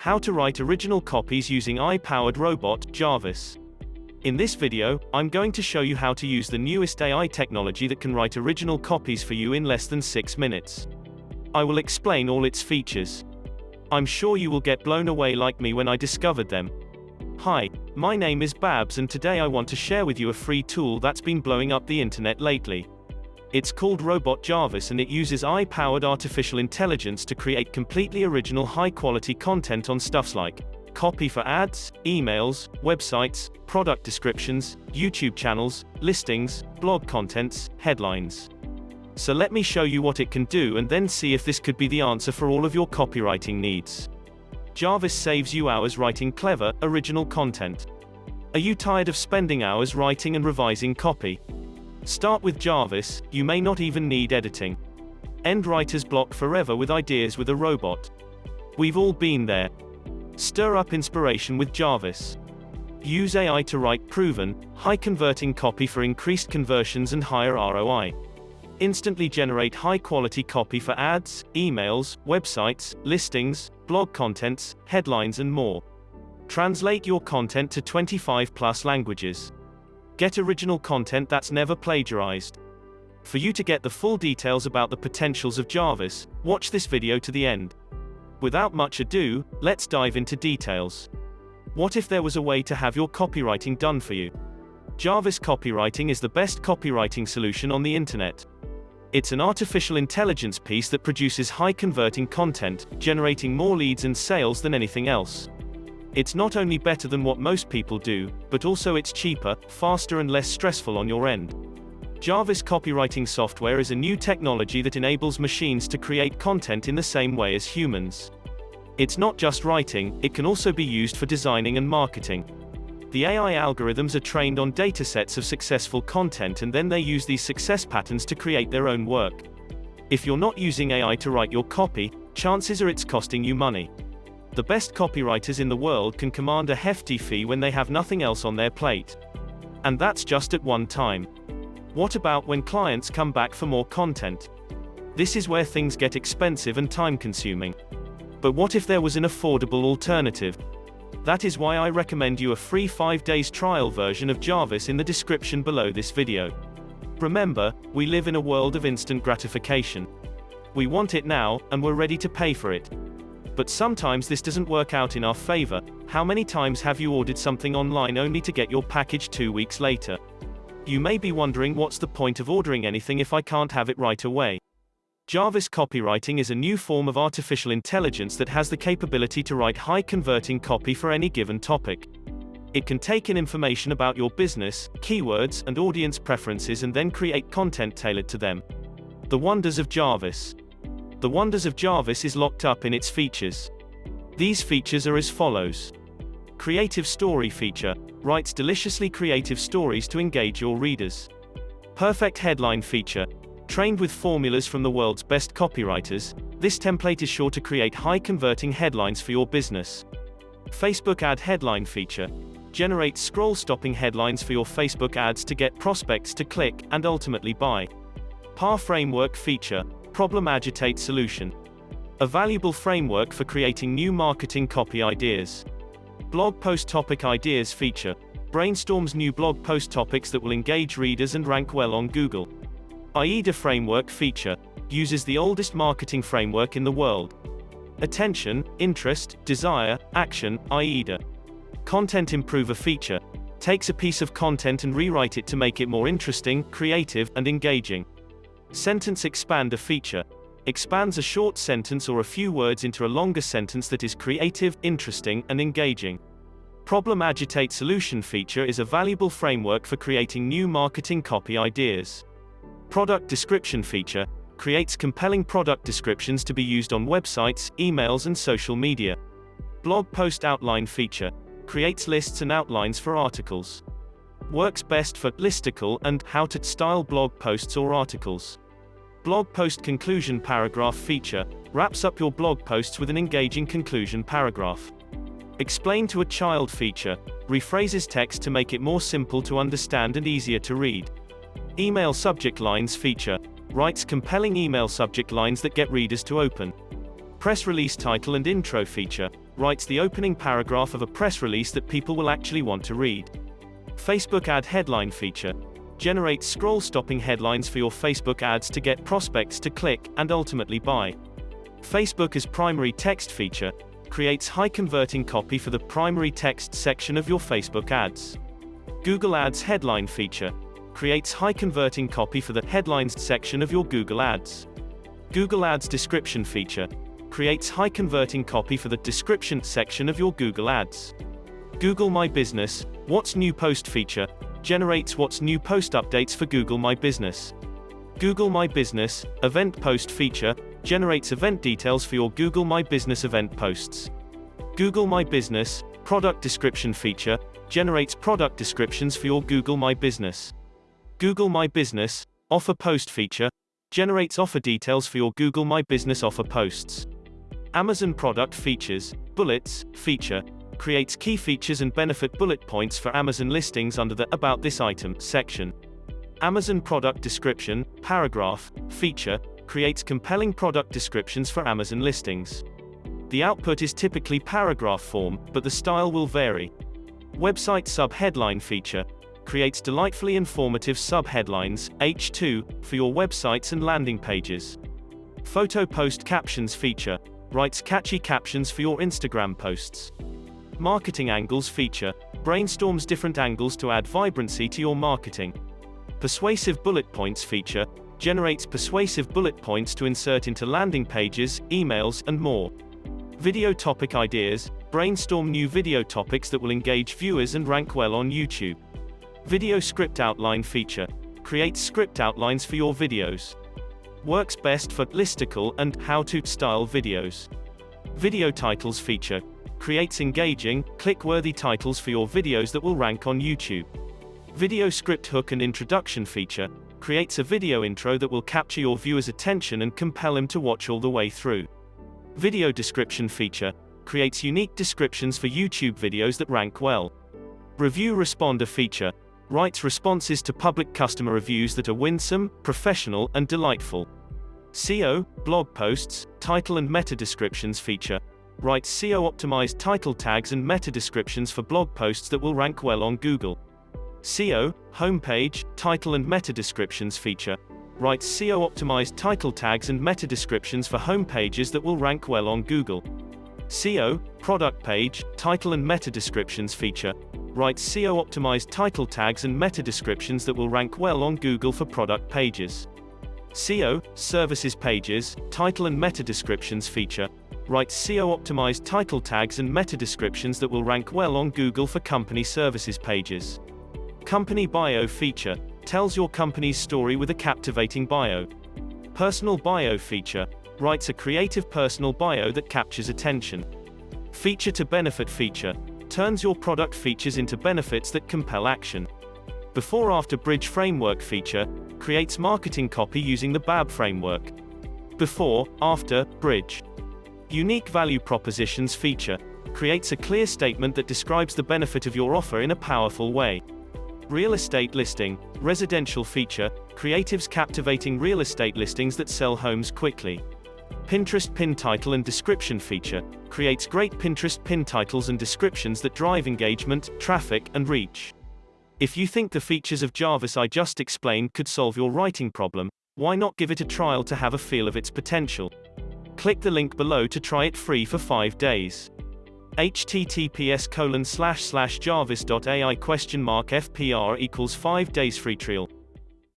How to write original copies using AI-powered robot, Jarvis. In this video, I'm going to show you how to use the newest AI technology that can write original copies for you in less than 6 minutes. I will explain all its features. I'm sure you will get blown away like me when I discovered them. Hi, my name is Babs and today I want to share with you a free tool that's been blowing up the internet lately. It's called Robot Jarvis and it uses AI-powered artificial intelligence to create completely original high-quality content on stuffs like copy for ads, emails, websites, product descriptions, YouTube channels, listings, blog contents, headlines. So let me show you what it can do and then see if this could be the answer for all of your copywriting needs. Jarvis saves you hours writing clever, original content. Are you tired of spending hours writing and revising copy? Start with Jarvis, you may not even need editing. End writer's block forever with ideas with a robot. We've all been there. Stir up inspiration with Jarvis. Use AI to write proven, high-converting copy for increased conversions and higher ROI. Instantly generate high-quality copy for ads, emails, websites, listings, blog contents, headlines and more. Translate your content to 25 plus languages. Get original content that's never plagiarized. For you to get the full details about the potentials of Jarvis, watch this video to the end. Without much ado, let's dive into details. What if there was a way to have your copywriting done for you? Jarvis Copywriting is the best copywriting solution on the internet. It's an artificial intelligence piece that produces high-converting content, generating more leads and sales than anything else. It's not only better than what most people do, but also it's cheaper, faster and less stressful on your end. Jarvis copywriting software is a new technology that enables machines to create content in the same way as humans. It's not just writing, it can also be used for designing and marketing. The AI algorithms are trained on datasets of successful content and then they use these success patterns to create their own work. If you're not using AI to write your copy, chances are it's costing you money. The best copywriters in the world can command a hefty fee when they have nothing else on their plate. And that's just at one time. What about when clients come back for more content? This is where things get expensive and time consuming. But what if there was an affordable alternative? That is why I recommend you a free 5 days trial version of Jarvis in the description below this video. Remember, we live in a world of instant gratification. We want it now, and we're ready to pay for it. But sometimes this doesn't work out in our favor. How many times have you ordered something online only to get your package two weeks later? You may be wondering what's the point of ordering anything if I can't have it right away. Jarvis copywriting is a new form of artificial intelligence that has the capability to write high converting copy for any given topic. It can take in information about your business, keywords, and audience preferences and then create content tailored to them. The wonders of Jarvis. The wonders of Jarvis is locked up in its features. These features are as follows. Creative Story feature, writes deliciously creative stories to engage your readers. Perfect Headline feature, trained with formulas from the world's best copywriters, this template is sure to create high-converting headlines for your business. Facebook Ad Headline feature, generates scroll-stopping headlines for your Facebook ads to get prospects to click, and ultimately buy. PAR Framework feature, Problem Agitate Solution. A valuable framework for creating new marketing copy ideas. Blog Post Topic Ideas feature. Brainstorms new blog post topics that will engage readers and rank well on Google. AIDA Framework feature. Uses the oldest marketing framework in the world. Attention, interest, desire, action, AIDA. Content Improver feature. Takes a piece of content and rewrite it to make it more interesting, creative, and engaging. Sentence Expander feature expands a short sentence or a few words into a longer sentence that is creative, interesting, and engaging. Problem Agitate Solution feature is a valuable framework for creating new marketing copy ideas. Product Description feature creates compelling product descriptions to be used on websites, emails, and social media. Blog Post Outline feature creates lists and outlines for articles works best for listicle and how to style blog posts or articles. Blog post conclusion paragraph feature wraps up your blog posts with an engaging conclusion paragraph. Explain to a child feature rephrases text to make it more simple to understand and easier to read. Email subject lines feature writes compelling email subject lines that get readers to open. Press release title and intro feature writes the opening paragraph of a press release that people will actually want to read. Facebook Ad Headline feature generates scroll-stopping headlines for your Facebook ads to get prospects to click and ultimately buy. Facebook as primary text feature creates high-converting copy for the primary text section of your Facebook ads. Google Ads headline feature creates high-converting copy for the headlines section of your Google Ads. Google Ads description feature creates high-converting copy for the description section of your Google Ads. Google My Business, What's New Post feature generates What's New Post updates for Google My Business. Google My Business, Event Post feature, generates event details for your Google My Business event posts. Google My Business, Product Description feature, generates product descriptions for your Google My Business. Google My Business, Offer Post feature, generates offer details for your Google My Business offer posts. Amazon Product Features, Bullets, feature, creates key features and benefit bullet points for Amazon listings under the About This Item section. Amazon Product Description, Paragraph, feature, creates compelling product descriptions for Amazon listings. The output is typically paragraph form, but the style will vary. Website Sub-Headline feature, creates delightfully informative sub-headlines, H2, for your websites and landing pages. Photo Post Captions feature, writes catchy captions for your Instagram posts. Marketing Angles feature brainstorms different angles to add vibrancy to your marketing. Persuasive Bullet Points feature generates persuasive bullet points to insert into landing pages, emails, and more. Video Topic Ideas brainstorm new video topics that will engage viewers and rank well on YouTube. Video Script Outline feature creates script outlines for your videos. Works best for listicle and how-to style videos. Video Titles feature creates engaging, click-worthy titles for your videos that will rank on YouTube. Video Script Hook and Introduction feature creates a video intro that will capture your viewer's attention and compel him to watch all the way through. Video Description feature creates unique descriptions for YouTube videos that rank well. Review Responder feature writes responses to public customer reviews that are winsome, professional, and delightful. SEO, blog posts, title and meta descriptions feature writes SEO-optimized title tags and meta descriptions for blog posts that will rank well on Google. SEO, homepage, title and meta descriptions feature writes SEO-optimized title tags and meta descriptions for homepages that will rank well on Google. SEO, product page, title and meta descriptions feature writes SEO-optimized title tags and meta descriptions that will rank well on Google for product pages. SEO, services pages, title and meta descriptions feature writes SEO-optimized title tags and meta descriptions that will rank well on Google for company services pages. Company Bio feature tells your company's story with a captivating bio. Personal Bio feature writes a creative personal bio that captures attention. Feature to benefit feature turns your product features into benefits that compel action. Before After Bridge Framework feature creates marketing copy using the BAB framework. Before, After, Bridge Unique Value Propositions feature creates a clear statement that describes the benefit of your offer in a powerful way. Real estate listing, residential feature, creatives captivating real estate listings that sell homes quickly. Pinterest pin title and description feature creates great Pinterest pin titles and descriptions that drive engagement, traffic, and reach. If you think the features of Jarvis I just explained could solve your writing problem, why not give it a trial to have a feel of its potential? Click the link below to try it free for 5 days. https colon slash slash jarvis.ai question mark fpr equals 5 days free trial.